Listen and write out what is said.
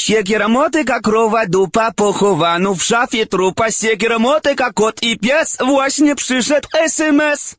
Сiekiera motyka, krowa, dupa, pochowano w szafie trupa. Siekiera motyka, kot i pies. Właśnie przyszedł SMS.